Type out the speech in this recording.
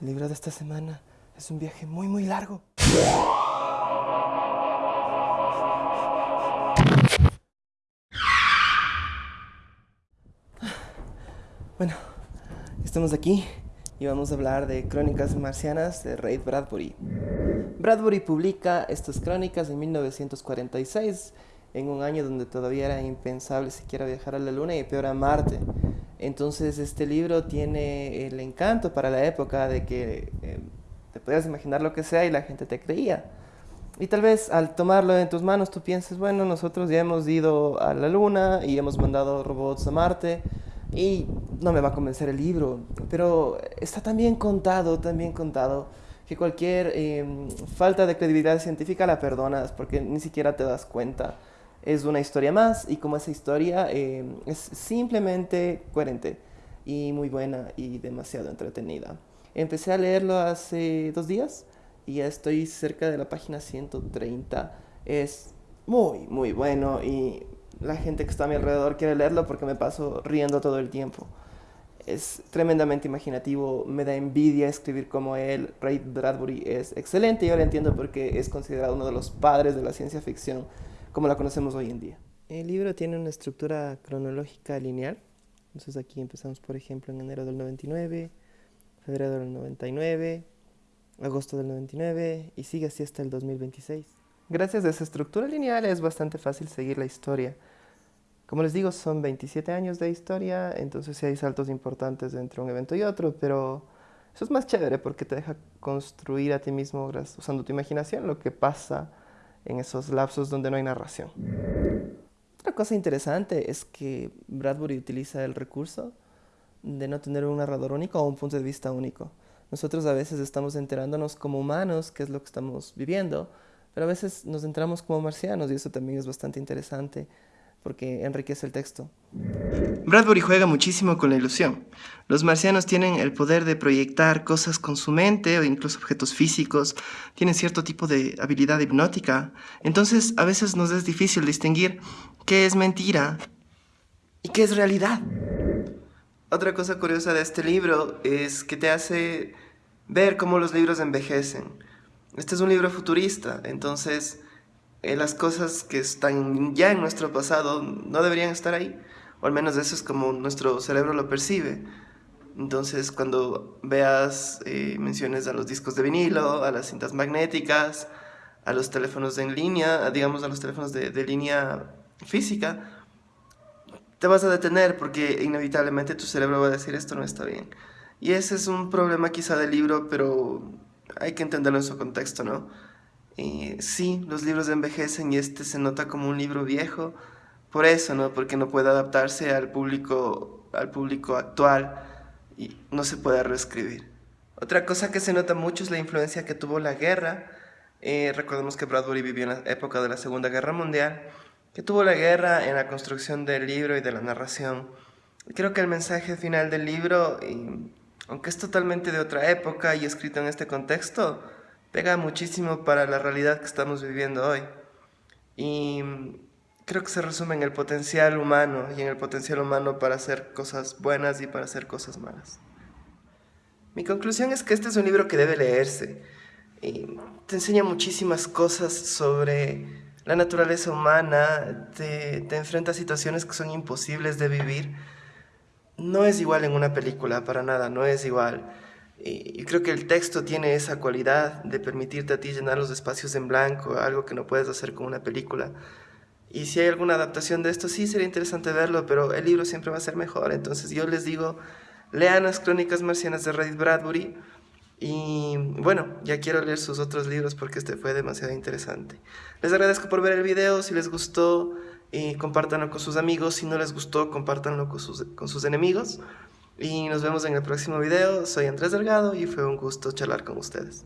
El libro de esta semana es un viaje muy muy largo. Bueno, estamos aquí y vamos a hablar de Crónicas Marcianas de Ray Bradbury. Bradbury publica estas crónicas en 1946, en un año donde todavía era impensable siquiera viajar a la Luna y peor a Marte. Entonces este libro tiene el encanto para la época de que eh, te podías imaginar lo que sea y la gente te creía. Y tal vez al tomarlo en tus manos tú pienses, bueno, nosotros ya hemos ido a la luna y hemos mandado robots a Marte y no me va a convencer el libro, pero está tan bien contado, tan bien contado, que cualquier em, falta de credibilidad científica la perdonas porque ni siquiera te das cuenta es una historia más y como esa historia eh, es simplemente coherente y muy buena y demasiado entretenida. Empecé a leerlo hace dos días y ya estoy cerca de la página 130. Es muy, muy bueno y la gente que está a mi alrededor quiere leerlo porque me paso riendo todo el tiempo. Es tremendamente imaginativo, me da envidia escribir como él. Ray Bradbury es excelente y ahora entiendo por qué es considerado uno de los padres de la ciencia ficción como la conocemos hoy en día. El libro tiene una estructura cronológica lineal. Entonces aquí empezamos, por ejemplo, en enero del 99, febrero del 99, agosto del 99 y sigue así hasta el 2026. Gracias a esa estructura lineal es bastante fácil seguir la historia. Como les digo, son 27 años de historia, entonces sí hay saltos importantes entre un evento y otro, pero eso es más chévere porque te deja construir a ti mismo, usando tu imaginación, lo que pasa en esos lapsos donde no hay narración. Otra cosa interesante es que Bradbury utiliza el recurso de no tener un narrador único o un punto de vista único. Nosotros a veces estamos enterándonos como humanos qué es lo que estamos viviendo, pero a veces nos enteramos como marcianos y eso también es bastante interesante porque enriquece el texto. Bradbury juega muchísimo con la ilusión. Los marcianos tienen el poder de proyectar cosas con su mente o incluso objetos físicos, tienen cierto tipo de habilidad hipnótica, entonces a veces nos es difícil distinguir qué es mentira y qué es realidad. Otra cosa curiosa de este libro es que te hace ver cómo los libros envejecen. Este es un libro futurista, entonces eh, las cosas que están ya en nuestro pasado no deberían estar ahí, o al menos eso es como nuestro cerebro lo percibe. Entonces, cuando veas eh, menciones a los discos de vinilo, a las cintas magnéticas, a los teléfonos en línea, digamos a los teléfonos de, de línea física, te vas a detener porque inevitablemente tu cerebro va a decir esto no está bien. Y ese es un problema quizá del libro, pero hay que entenderlo en su contexto, ¿no? Eh, sí, los libros envejecen y este se nota como un libro viejo, por eso, ¿no? Porque no puede adaptarse al público, al público actual y no se puede reescribir. Otra cosa que se nota mucho es la influencia que tuvo la guerra. Eh, recordemos que Bradbury vivió en la época de la Segunda Guerra Mundial, que tuvo la guerra en la construcción del libro y de la narración. Creo que el mensaje final del libro, aunque es totalmente de otra época y escrito en este contexto, pega muchísimo para la realidad que estamos viviendo hoy. Y creo que se resume en el potencial humano y en el potencial humano para hacer cosas buenas y para hacer cosas malas. Mi conclusión es que este es un libro que debe leerse. Y te enseña muchísimas cosas sobre la naturaleza humana, te, te enfrenta a situaciones que son imposibles de vivir. No es igual en una película, para nada, no es igual. Y creo que el texto tiene esa cualidad de permitirte a ti llenar los espacios en blanco, algo que no puedes hacer con una película. Y si hay alguna adaptación de esto, sí sería interesante verlo, pero el libro siempre va a ser mejor. Entonces yo les digo, lean las crónicas marcianas de Reddit Bradbury. Y bueno, ya quiero leer sus otros libros porque este fue demasiado interesante. Les agradezco por ver el video, si les gustó, y compártanlo con sus amigos, si no les gustó, compártanlo con sus, con sus enemigos. Y nos vemos en el próximo video. Soy Andrés Delgado y fue un gusto charlar con ustedes.